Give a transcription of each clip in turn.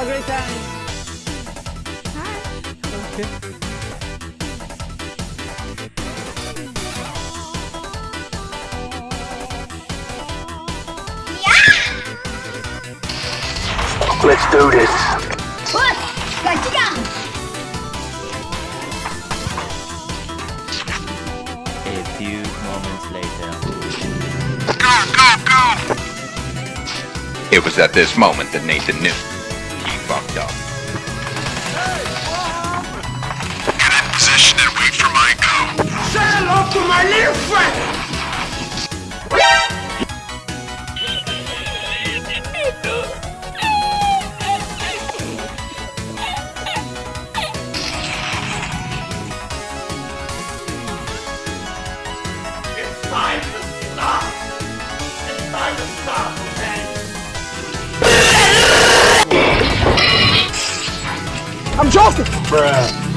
Have a great time. Hi. Okay. Let's do this. What? Got down. A few moments later. Go, go, go! It was at this moment that Nathan knew. He fucked up. Get in position and wait for my go. Say hello to my little friend! I'm joking! Bruh.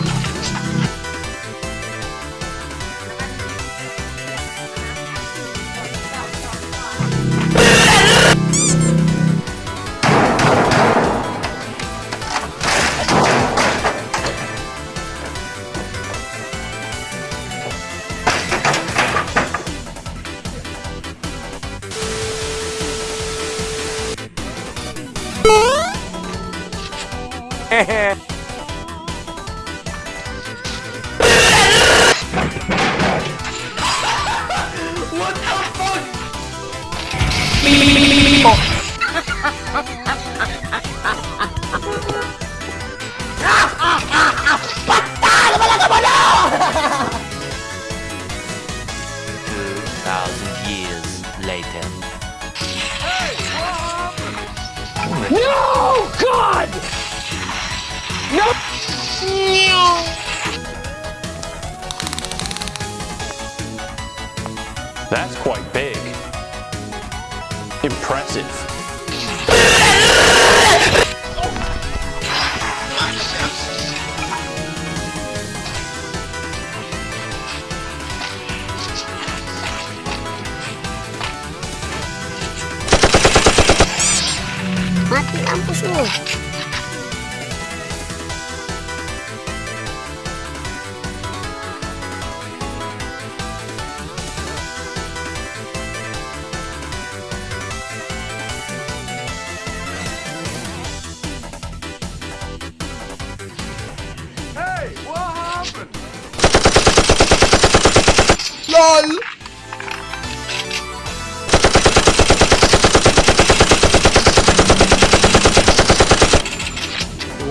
What Two thousand years later. No! God! No! That's quite big. Impressive. Mati kampus lu.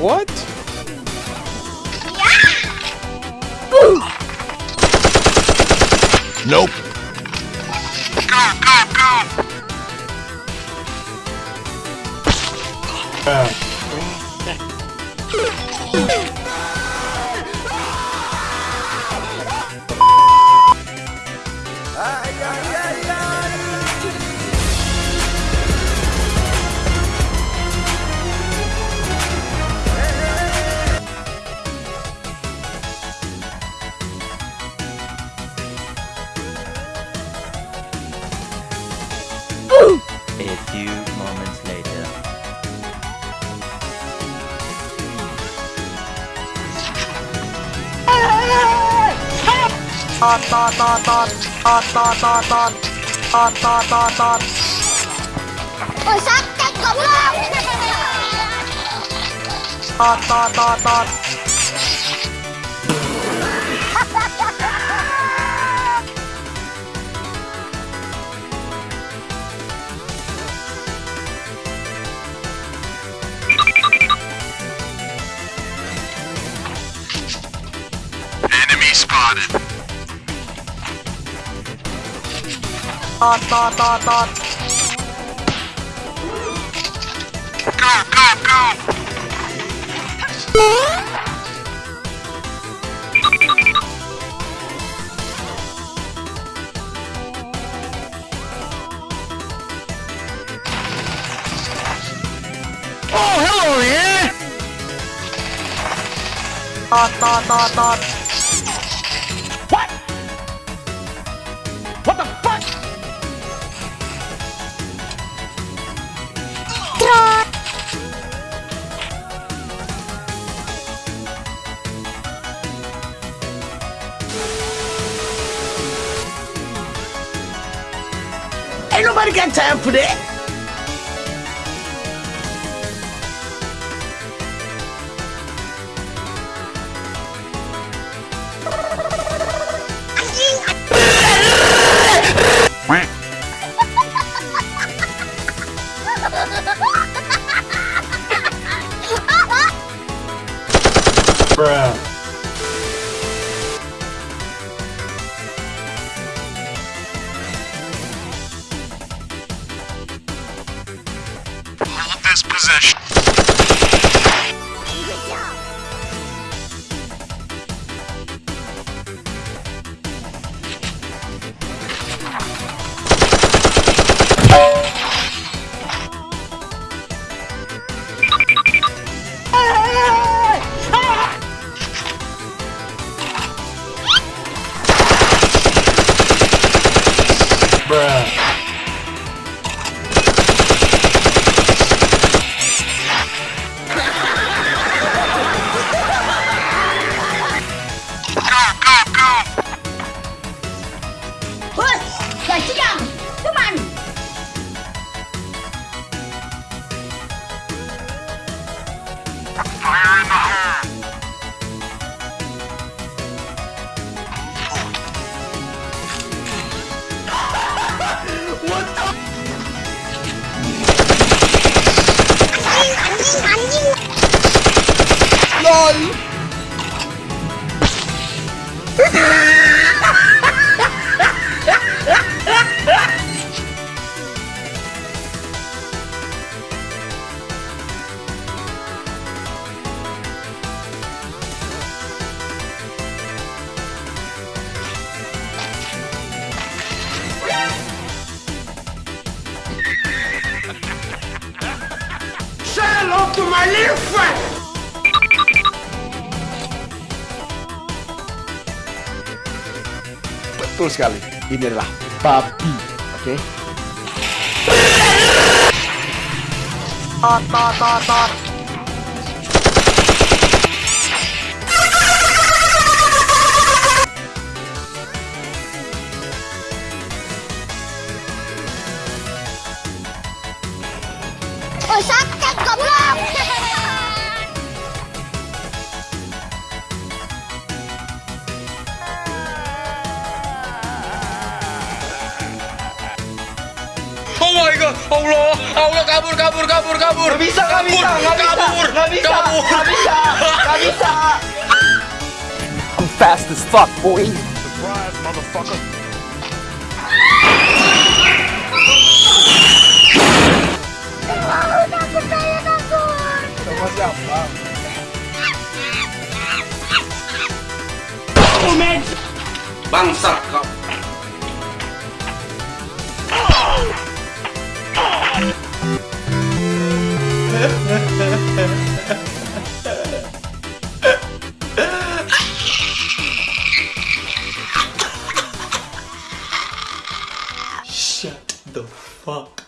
What? Yeah! Ooh. Nope. Go, go, go! A ตอดตอดตอดตอดตอดตอดตอดตอดตอดตอดตอดตอดโอ้ยซักแจ็คกบเราตอดตอดตอดตอด ตอดตอดตอดตอดกราบกราบกราบโอ้ hello yeah ตอดตอดตอดตอด Ain't nobody got time for that. Position. Hello to my little friend. betul sekali. Inilah babi. Oke. Okay. Oh, sakit goblok. Allah, Allah kabur, kabur, kabur, kabur. Gak bisa, gak bisa, gak bisa, kabur, gak bisa, kabur. gak bisa, gak bisa. I'm fast as fuck, boy. Surprise, motherfucker! takut saya takut Sama siapa? Bangsat kau. Fuck